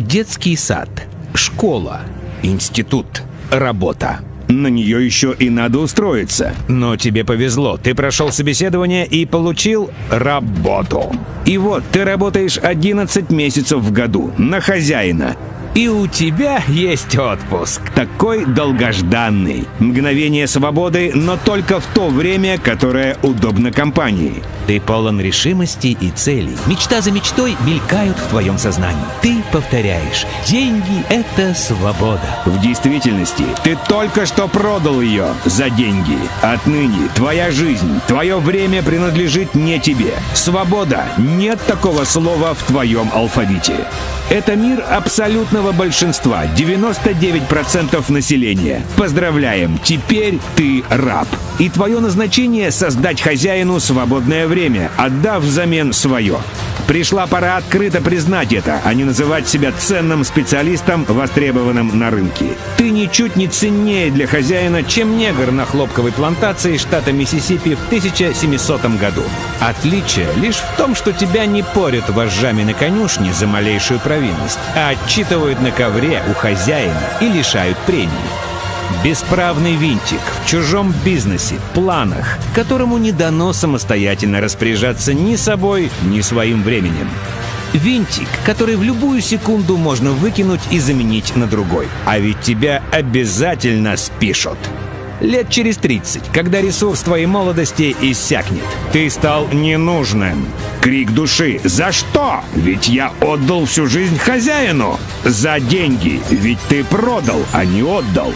Детский сад, школа, институт, работа. На нее еще и надо устроиться. Но тебе повезло, ты прошел собеседование и получил работу. И вот ты работаешь 11 месяцев в году на хозяина. И у тебя есть отпуск. Такой долгожданный. Мгновение свободы, но только в то время, которое удобно компании. Ты полон решимости и целей. Мечта за мечтой мелькают в твоем сознании. Ты повторяешь. Деньги — это свобода. В действительности, ты только что продал ее за деньги. Отныне твоя жизнь, твое время принадлежит не тебе. Свобода — нет такого слова в твоем алфавите. Это мир абсолютного большинства, 99% населения. Поздравляем, теперь ты раб. И твое назначение — создать хозяину свободное время, отдав взамен свое. Пришла пора открыто признать это, а не называть себя ценным специалистом, востребованным на рынке. Ты ничуть не ценнее для хозяина, чем негр на хлопковой плантации штата Миссисипи в 1700 году. Отличие лишь в том, что тебя не порят вожжами на конюшне за малейшую провинность, а отчитывают на ковре у хозяина и лишают премии. Бесправный винтик в чужом бизнесе, планах, которому не дано самостоятельно распоряжаться ни собой, ни своим временем. Винтик, который в любую секунду можно выкинуть и заменить на другой. А ведь тебя обязательно спишут. Лет через 30, когда ресурс твоей молодости иссякнет. Ты стал ненужным. Крик души «За что? Ведь я отдал всю жизнь хозяину!» «За деньги! Ведь ты продал, а не отдал!»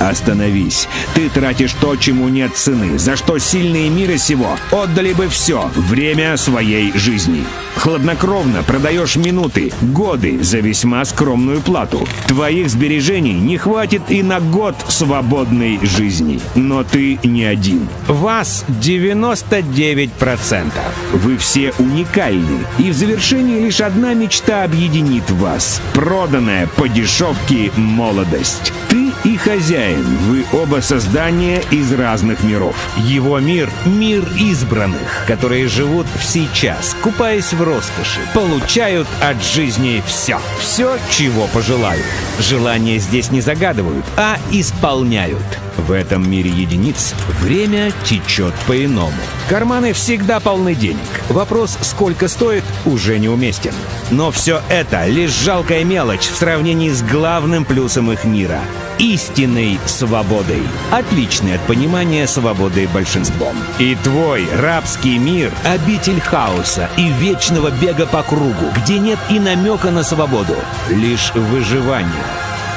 Остановись. Ты тратишь то, чему нет цены, за что сильные мира сего отдали бы все время своей жизни. Хладнокровно продаешь минуты, годы за весьма скромную плату. Твоих сбережений не хватит и на год свободной жизни. Но ты не один. Вас 99%. Вы все уникальны. И в завершении лишь одна мечта объединит вас. Проданная по дешевке молодость. Ты и хозяин. Вы оба создания из разных миров. Его мир — мир избранных, которые живут в сейчас, купаясь в роскоши, получают от жизни все. Все, чего пожелают. Желания здесь не загадывают, а исполняют. В этом мире единиц время течет по-иному. Карманы всегда полны денег. Вопрос, сколько стоит, уже неуместен. Но все это лишь жалкая мелочь в сравнении с главным плюсом их мира — истинной свободой, отличной от понимания свободы большинством. И твой рабский мир — обитель хаоса и вечного бега по кругу, где нет и намека на свободу, лишь выживание.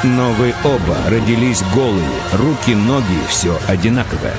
Но вы оба родились голые, руки, ноги, все одинаковое.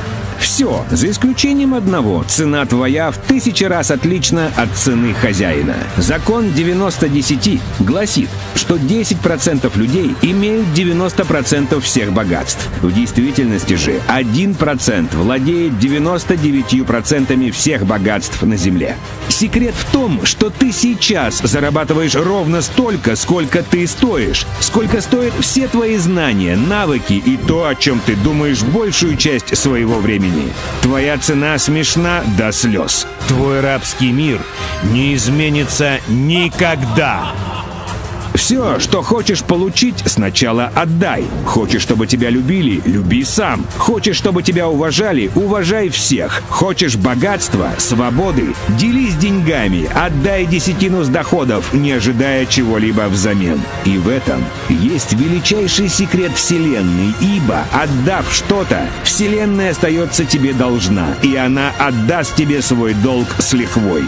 Все, за исключением одного. Цена твоя в тысячи раз отлична от цены хозяина. Закон 90-10 гласит, что 10% людей имеют 90% всех богатств. В действительности же 1% владеет 99% всех богатств на Земле. Секрет в том, что ты сейчас зарабатываешь ровно столько, сколько ты стоишь, сколько стоят все твои знания, навыки и то, о чем ты думаешь большую часть своего времени. Твоя цена смешна до слез. Твой рабский мир не изменится никогда. Все, что хочешь получить, сначала отдай. Хочешь, чтобы тебя любили, люби сам. Хочешь, чтобы тебя уважали, уважай всех. Хочешь богатства, свободы, делись деньгами, отдай десятину с доходов, не ожидая чего-либо взамен. И в этом есть величайший секрет Вселенной, ибо, отдав что-то, Вселенная остается тебе должна, и она отдаст тебе свой долг с лихвой.